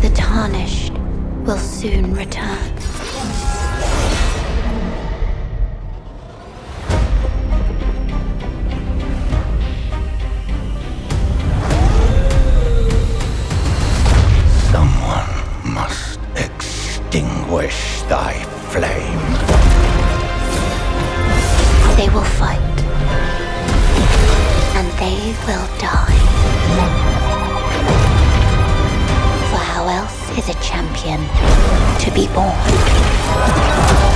The tarnished will soon return. Someone must extinguish thy flame. They will fight. And they will die. Is a champion to be born?